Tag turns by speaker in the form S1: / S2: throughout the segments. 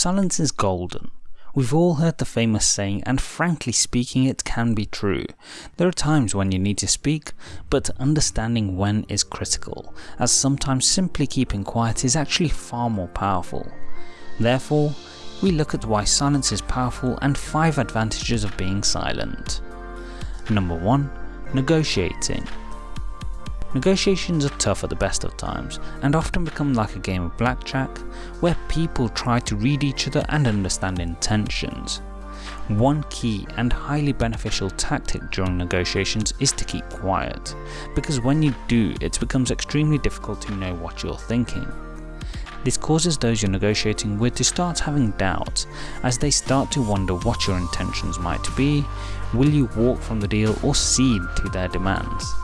S1: Silence is golden. We've all heard the famous saying and frankly speaking it can be true. There are times when you need to speak, but understanding when is critical, as sometimes simply keeping quiet is actually far more powerful. Therefore, we look at why silence is powerful and 5 advantages of being silent. Number 1. Negotiating. Negotiations are tough at the best of times, and often become like a game of blackjack, where people try to read each other and understand intentions. One key and highly beneficial tactic during negotiations is to keep quiet, because when you do it becomes extremely difficult to know what you're thinking. This causes those you're negotiating with to start having doubts, as they start to wonder what your intentions might be, will you walk from the deal or cede to their demands.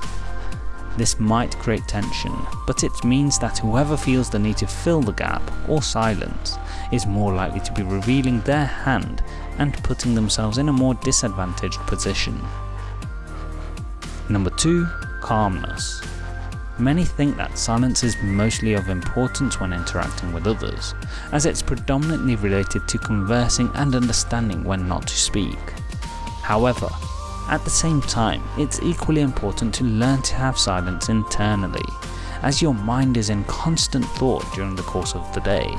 S1: This might create tension, but it means that whoever feels the need to fill the gap or silence is more likely to be revealing their hand and putting themselves in a more disadvantaged position. Number 2. Calmness. Many think that silence is mostly of importance when interacting with others, as it's predominantly related to conversing and understanding when not to speak. However, at the same time, it's equally important to learn to have silence internally, as your mind is in constant thought during the course of the day.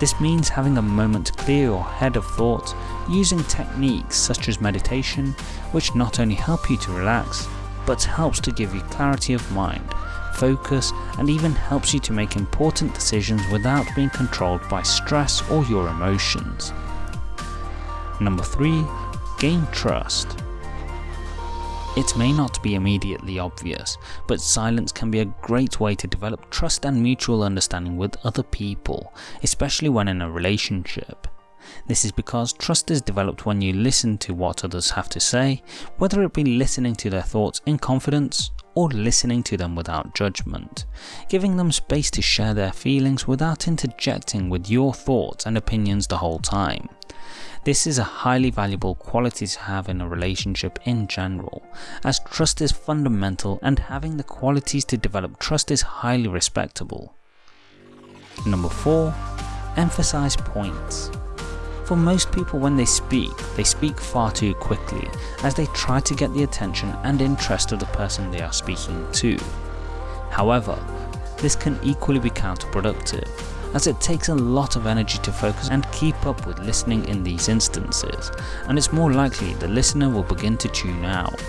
S1: This means having a moment to clear your head of thought using techniques such as meditation, which not only help you to relax, but helps to give you clarity of mind, focus, and even helps you to make important decisions without being controlled by stress or your emotions. Number 3. Gain trust. It may not be immediately obvious, but silence can be a great way to develop trust and mutual understanding with other people, especially when in a relationship. This is because trust is developed when you listen to what others have to say, whether it be listening to their thoughts in confidence or listening to them without judgment, giving them space to share their feelings without interjecting with your thoughts and opinions the whole time. This is a highly valuable quality to have in a relationship in general, as trust is fundamental and having the qualities to develop trust is highly respectable. Number 4. Emphasize points. For most people when they speak, they speak far too quickly as they try to get the attention and interest of the person they are speaking to. However, this can equally be counterproductive as it takes a lot of energy to focus and keep up with listening in these instances, and it's more likely the listener will begin to tune out.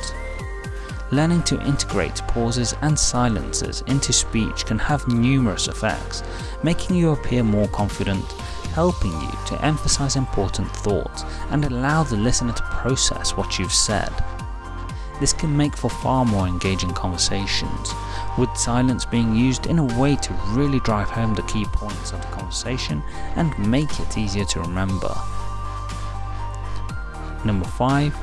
S1: Learning to integrate pauses and silences into speech can have numerous effects, making you appear more confident, helping you to emphasize important thoughts and allow the listener to process what you've said. This can make for far more engaging conversations, with silence being used in a way to really drive home the key points of the conversation and make it easier to remember. Number 5.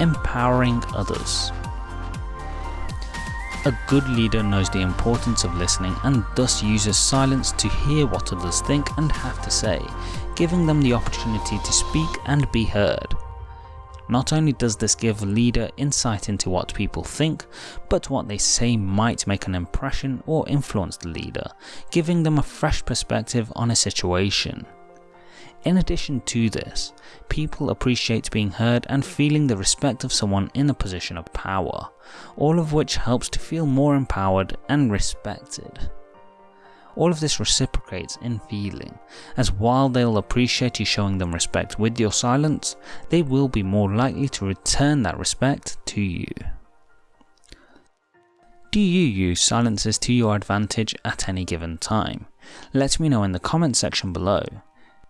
S1: Empowering others. A good leader knows the importance of listening and thus uses silence to hear what others think and have to say, giving them the opportunity to speak and be heard. Not only does this give a leader insight into what people think, but what they say might make an impression or influence the leader, giving them a fresh perspective on a situation. In addition to this, people appreciate being heard and feeling the respect of someone in a position of power, all of which helps to feel more empowered and respected. All of this reciprocates in feeling, as while they'll appreciate you showing them respect with your silence, they will be more likely to return that respect to you. Do you use silences to your advantage at any given time? Let me know in the comment section below.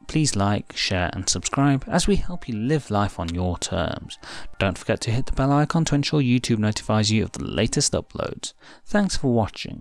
S1: Please like, share and subscribe as we help you live life on your terms. Don't forget to hit the bell icon to ensure YouTube notifies you of the latest uploads. Thanks for watching.